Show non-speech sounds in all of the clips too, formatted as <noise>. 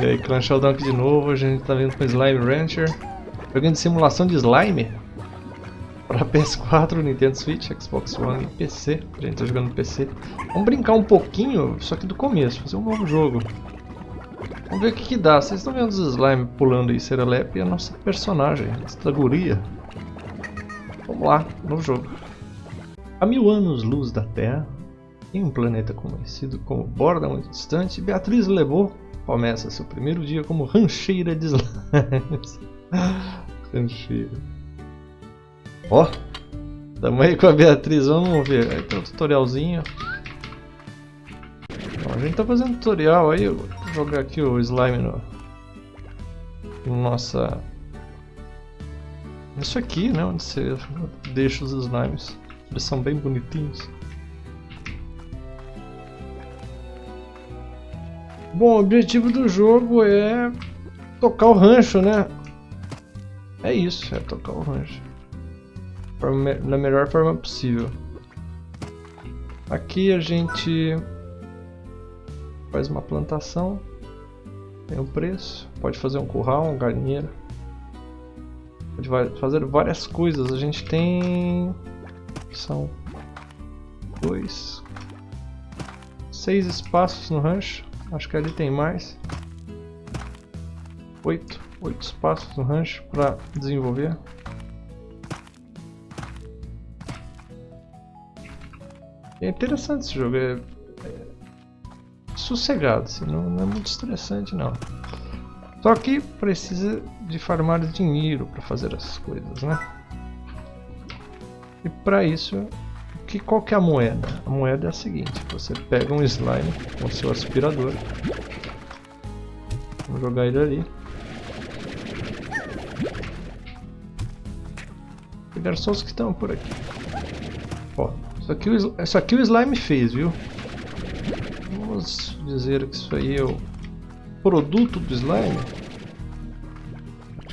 E aí, Clan aqui de novo, a gente tá vindo com Slime Rancher. Joguinho de simulação de slime. Para <laughs> PS4, Nintendo Switch, Xbox One e PC. A gente tá jogando no PC. Vamos brincar um pouquinho, só que do começo, fazer um novo jogo. Vamos ver o que, que dá. Vocês estão vendo os slime pulando aí, Serelepe e a nossa personagem, esta guria. Vamos lá, novo jogo. Há mil anos-luz da Terra, em um planeta conhecido como Borda muito distante, Beatriz levou começa seu primeiro dia como rancheira de slimes. <laughs> rancheira. Ó, oh, tamo aí com a Beatriz, vamos ver. Aí tem um tutorialzinho. A gente tá fazendo tutorial aí, vou jogar aqui o slime no nossa... Isso aqui, né, onde você deixa os slimes. Eles são bem bonitinhos. Bom, o objetivo do jogo é tocar o rancho, né? É isso, é tocar o rancho. Na melhor forma possível. Aqui a gente faz uma plantação, tem um preço, pode fazer um curral, um galinheiro. Pode fazer várias coisas. A gente tem... São dois, seis espaços no rancho. Acho que ali tem mais. Oito. Oito espaços no rancho para desenvolver. É interessante esse jogo. É, é sossegado, assim, não, não é muito estressante não. Só que precisa de farmar dinheiro para fazer essas coisas, né? E para isso que, qual que é a moeda? A moeda é a seguinte, você pega um slime com seu aspirador, vamos jogar ele ali, pegar só os que estão por aqui. Ó, isso aqui, isso aqui o slime fez, viu? Vamos dizer que isso aí é o produto do slime.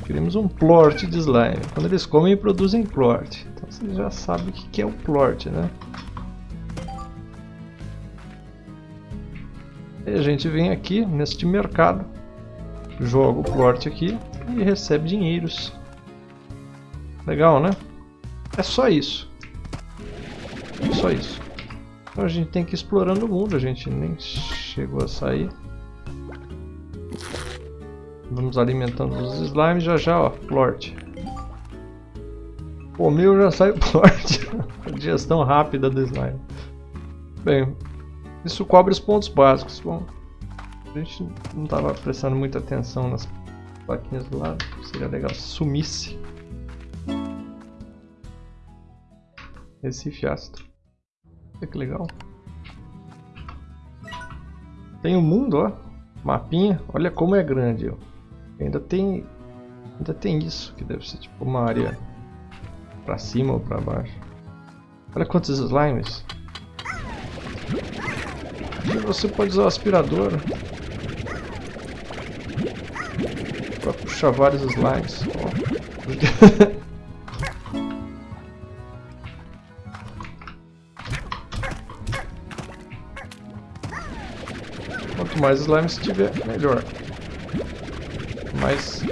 Queremos um plort de slime. Quando eles comem, produzem plort. Você já sabe o que é o plort, né? E a gente vem aqui neste mercado, joga o plort aqui e recebe dinheiros. Legal, né? É só isso. É só isso. Então a gente tem que ir explorando o mundo, a gente nem chegou a sair. Vamos alimentando os slimes já já, ó, plort. O meu já sai plort. <laughs> Digestão rápida do slime. Bem, isso cobre os pontos básicos. Bom, a gente não estava prestando muita atenção nas plaquinhas do lado. Seria legal se sumisse. Recife ácido. Olha que legal. Tem o um mundo, ó. Mapinha. Olha como é grande, ó. Ainda tem. Ainda tem isso, que deve ser tipo uma área pra cima ou pra baixo. Olha quantos slimes. E você pode usar o aspirador para puxar vários slimes. <laughs> Quanto mais slimes tiver, melhor mais,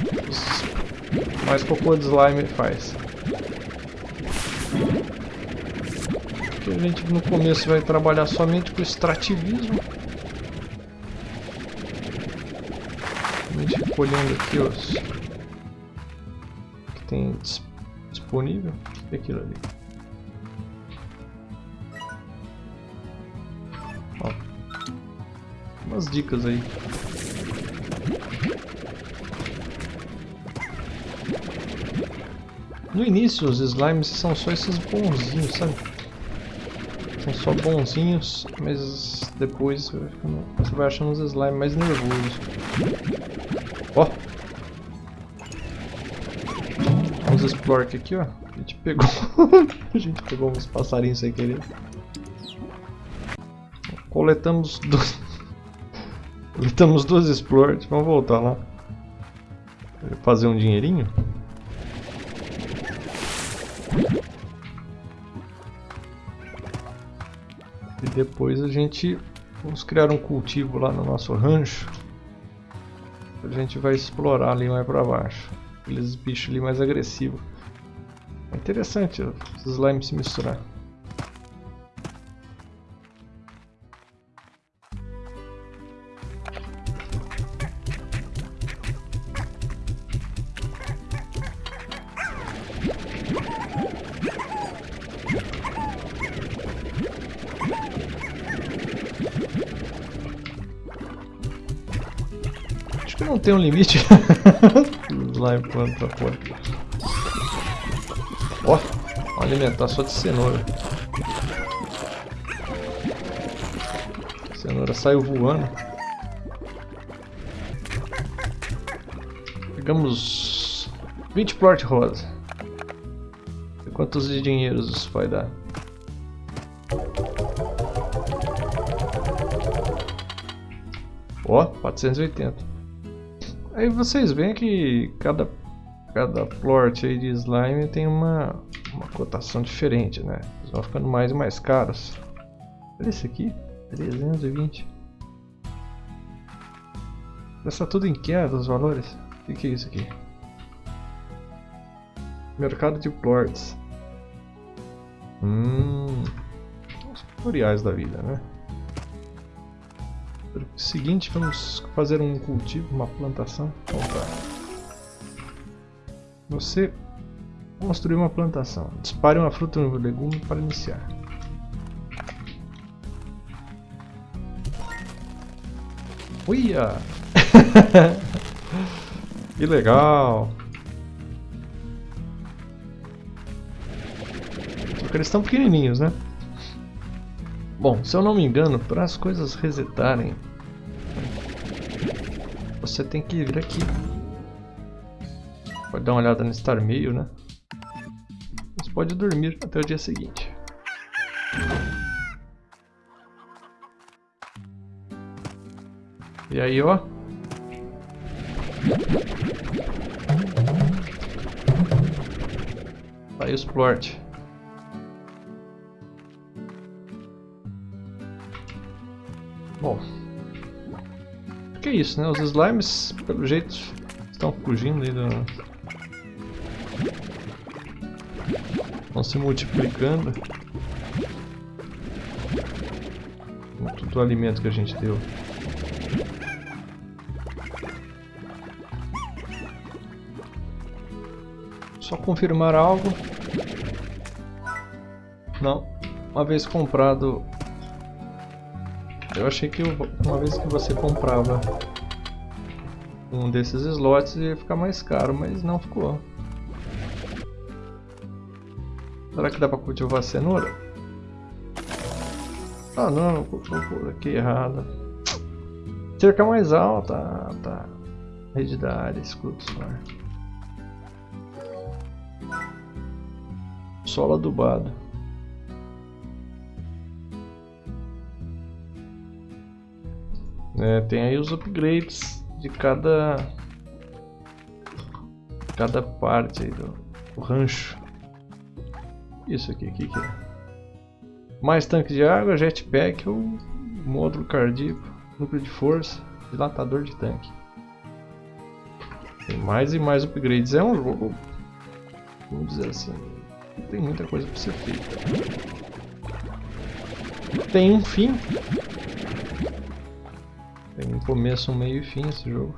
mais cocô de slime faz. Aqui a gente no começo vai trabalhar somente com extrativismo. A gente fica olhando aqui os que tem disponível. O que é aquilo ali? Ó, umas dicas aí. No início os slimes são só esses bonzinhos, sabe? Só bonzinhos, mas depois você vai achando os slimes mais nervosos. Ó! Vamos explorar aqui, ó. A gente pegou... <laughs> a gente pegou uns passarinhos sem querer. Coletamos dois... <laughs> Coletamos duas explorers. Vamos voltar lá. Fazer um dinheirinho. Depois a gente vamos criar um cultivo lá no nosso rancho. A gente vai explorar ali mais pra baixo. Aqueles bichos ali mais agressivos. É interessante os slimes se misturar. Tem um limite. <laughs> Slime plano pra fora. Ó, oh, alimentar só de cenoura. A cenoura saiu voando. Pegamos 20 plort rosa. E quantos de dinheiros isso vai dar? Ó, oh, 480. Aí vocês veem que cada, cada plort aí de slime tem uma, uma cotação diferente, né? Eles vão ficando mais e mais caros. Olha esse aqui, 320. Está tudo em queda os valores? O que, que é isso aqui? Mercado de plorts. Hum, os tutoriais da vida, né? Seguinte, vamos fazer um cultivo, uma plantação. Você construir uma plantação. Dispare uma fruta ou um legume para iniciar. Uia! <laughs> que legal! Só que eles estão pequenininhos, né? Bom, se eu não me engano, para as coisas resetarem, você tem que vir aqui. Pode dar uma olhada no Star Mail, né? Você pode dormir até o dia seguinte. E aí, ó. Aí os plort. Bom. Que é isso, né? Os slimes, pelo jeito, estão fugindo aí do... Estão se multiplicando. Com todo o alimento que a gente deu. Só confirmar algo. Não. Uma vez comprado eu achei que uma vez que você comprava um desses slots ia ficar mais caro, mas não ficou. Será que dá pra cultivar cenoura? Ah não, por aqui errado. Cerca mais alta, tá. Rede da área, escudo solar. Solo adubado. É, tem aí os upgrades de cada cada parte do, do, rancho. Isso aqui, o que, que é? Mais tanque de água, jetpack ou módulo cardíaco, núcleo de força, dilatador de tanque. Tem mais e mais upgrades. É um jogo, vamos dizer assim, tem muita coisa para ser feita. Tem um fim, começo, meio e fim esse jogo.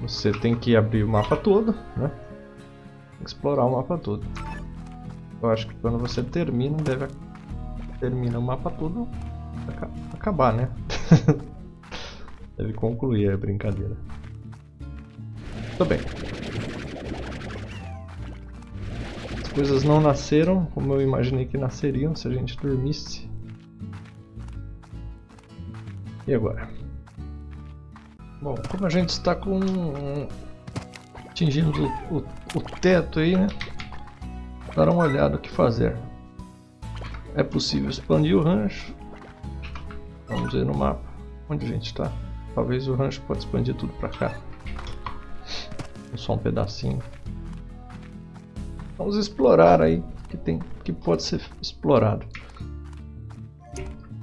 Você tem que abrir o mapa todo, né? Explorar o mapa todo. Eu acho que quando você termina, deve termina o mapa todo, acabar, né? <laughs> deve concluir a brincadeira. Tudo bem. As coisas não nasceram como eu imaginei que nasceriam se a gente dormisse. E agora? Bom, como a gente está com atingindo o, o, o teto aí, né? Dar uma olhada o que fazer. É possível expandir o rancho. Vamos ver no mapa onde a gente está. Talvez o rancho pode expandir tudo para cá. Só um pedacinho. Vamos explorar aí que tem que pode ser explorado.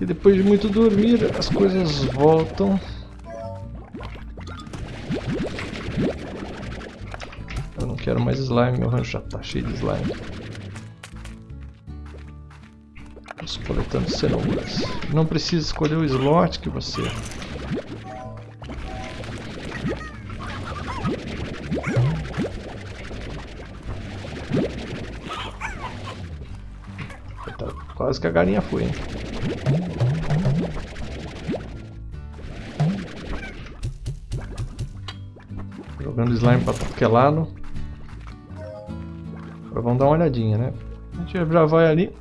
E depois de muito dormir, as coisas voltam Eu não quero mais slime, meu rancho já tá cheio de slime. Vamos coletando cenouras. Não precisa escolher o slot que você... Tá, quase que a galinha foi, hein? Jogando slime pra tudo que é lado. Agora vamos dar uma olhadinha, né? A gente já vai ali.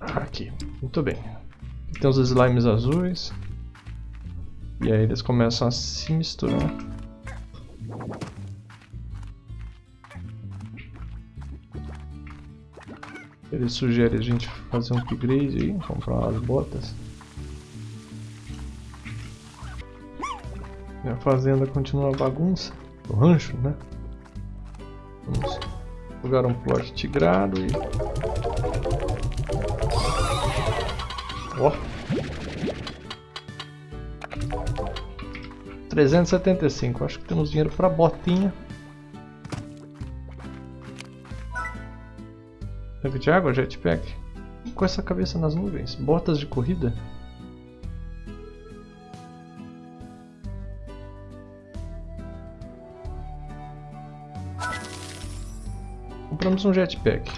Aqui, muito bem. Aqui tem os slimes azuis. E aí eles começam a se misturar. Ele sugere a gente fazer um upgrade aí, comprar umas botas. a fazenda continua bagunça. O rancho, né? Vamos jogar um plot tigrado e... Ó! 375, acho que temos dinheiro para botinha. De água, jetpack. Com essa cabeça nas nuvens. Botas de corrida. Compramos um jetpack.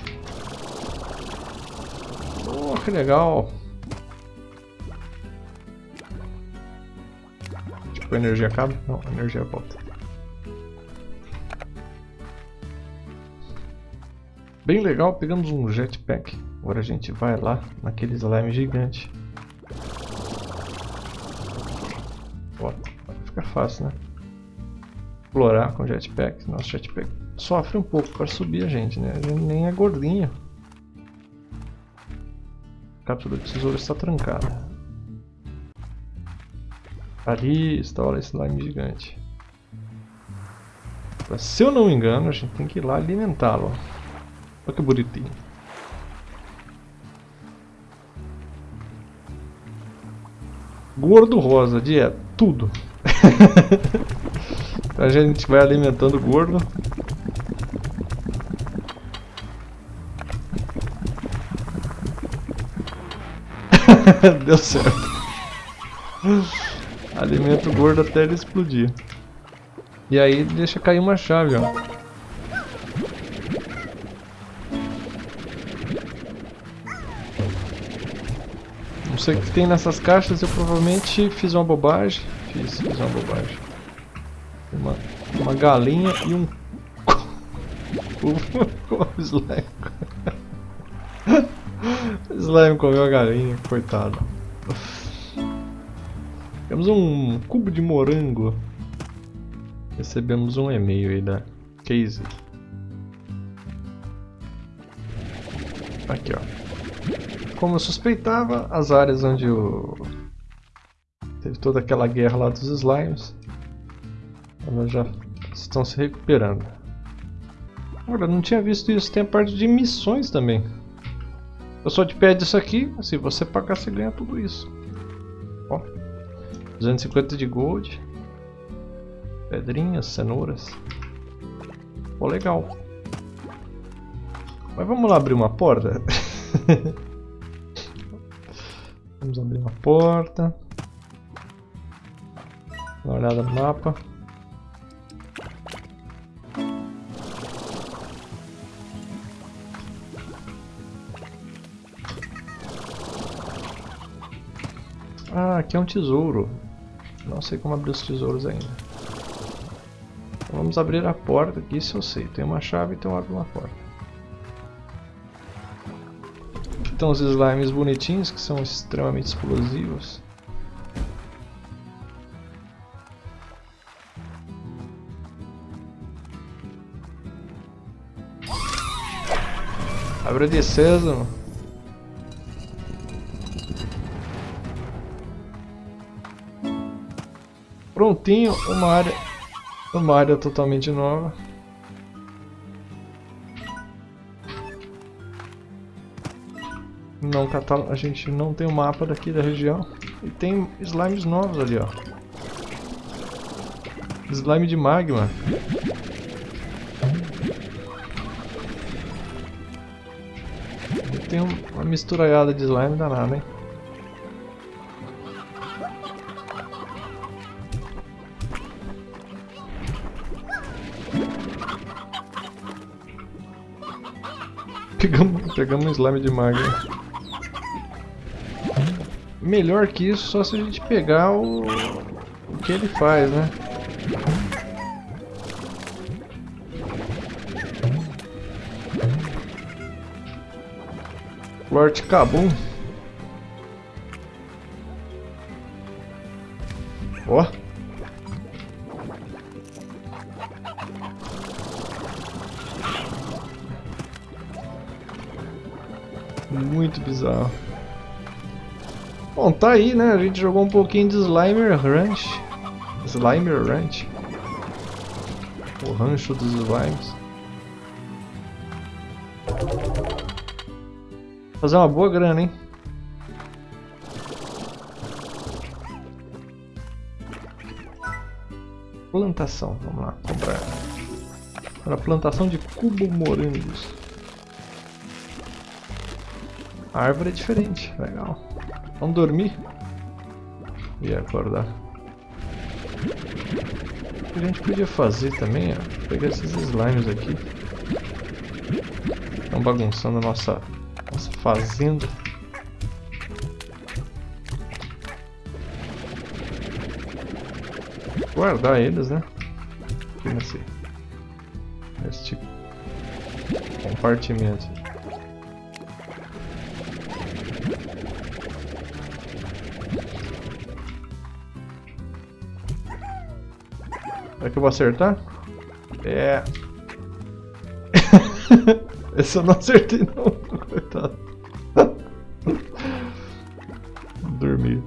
Oh, que legal. Tipo, a energia acaba? Não, a energia volta. Bem legal, pegamos um jetpack. Agora a gente vai lá naquele slime gigante. Ó, fica fácil, né? Explorar com jetpack. Nosso jetpack sofre um pouco para subir a gente, né? A gente nem é gordinho. A cápsula de tesouro está trancada. Ali está o slime gigante. Se eu não me engano, a gente tem que ir lá alimentá-lo. Olha que bonitinho. Gordo rosa, dieta, tudo. <laughs> a gente vai alimentando o gordo. <laughs> Deu certo. Alimenta o gordo até ele explodir. E aí deixa cair uma chave, ó. Não sei o que tem nessas caixas, eu provavelmente fiz uma bobagem. Fiz, fiz uma bobagem. Uma, uma galinha e um... o <laughs> slime. <laughs> Slime comeu a galinha, coitado. Temos um cubo de morango. Recebemos um e-mail aí da Casey. Aqui, ó. Como eu suspeitava, as áreas onde o... teve toda aquela guerra lá dos slimes, elas já estão se recuperando. Agora, não tinha visto isso, tem a parte de missões também. Eu só te pede isso aqui, se você pagar você ganha tudo isso. Ó, 250 de gold. Pedrinhas, cenouras. Pô, legal. Mas vamos lá abrir uma porta? <laughs> vamos abrir uma porta. Dá uma olhada no mapa. Ah, aqui é um tesouro. Não sei como abrir os tesouros ainda. Vamos abrir a porta, aqui isso eu sei. Tem uma chave, então abre uma porta. Estão os slimes bonitinhos, que são extremamente explosivos. Abre de sésamo. prontinho, uma área, uma área totalmente nova. Não a gente não tem o um mapa daqui da região e tem slimes novos ali, ó. Slime de magma. Tem uma misturaiada de slime danada, hein? Pegamos, pegamos um slime de magma. Melhor que isso, só se a gente pegar o, o que ele faz, né? Lord Kabum. Tá aí, né? A gente jogou um pouquinho de Slimer Ranch. Slimer Ranch. O rancho dos slimes. Fazer uma boa grana, hein? Plantação, vamos lá, comprar. Para plantação de cubo morangos. A árvore é diferente, legal. Vamos dormir? E acordar. O que a gente podia fazer também, ó, pegar esses slimes aqui. Estão bagunçando a nossa nossa fazenda. Guardar eles, né? Aqui nesse, nesse compartimento. Será que eu vou acertar? É. <laughs> Esse eu não acertei não. <laughs> Coitado. Dormir.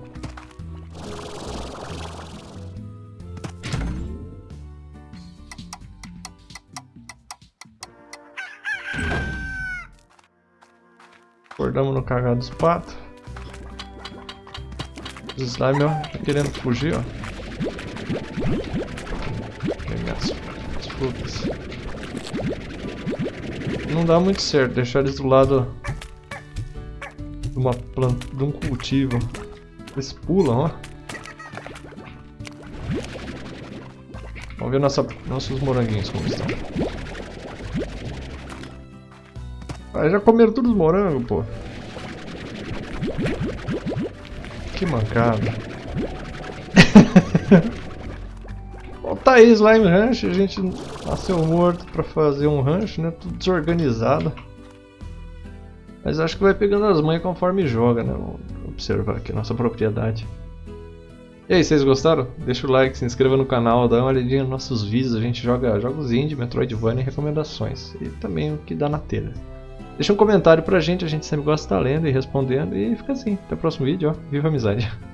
Acordamos no cagado dos patos. Os slime, ó, tá querendo fugir, ó. Minhas frutas. Não dá muito certo deixar eles do lado de uma planta, de um cultivo. Eles pulam, ó. Vamos ver nossa, nossos moranguinhos como estão. Ah, já comeram todos os morangos, pô. Que mancada. <laughs> Tá aí Slime Ranch, a gente nasceu morto pra fazer um rancho, né? Tudo desorganizado. Mas acho que vai pegando as manhas conforme joga, né? Vamos observar aqui a nossa propriedade. E aí, vocês gostaram? Deixa o like, se inscreva no canal, dá uma olhadinha nos nossos vídeos. A gente joga jogos indie, Metroidvania e recomendações. E também o que dá na telha. Deixa um comentário pra gente, a gente sempre gosta de estar lendo e respondendo. E fica assim. Até o próximo vídeo, ó. Viva a amizade! <laughs>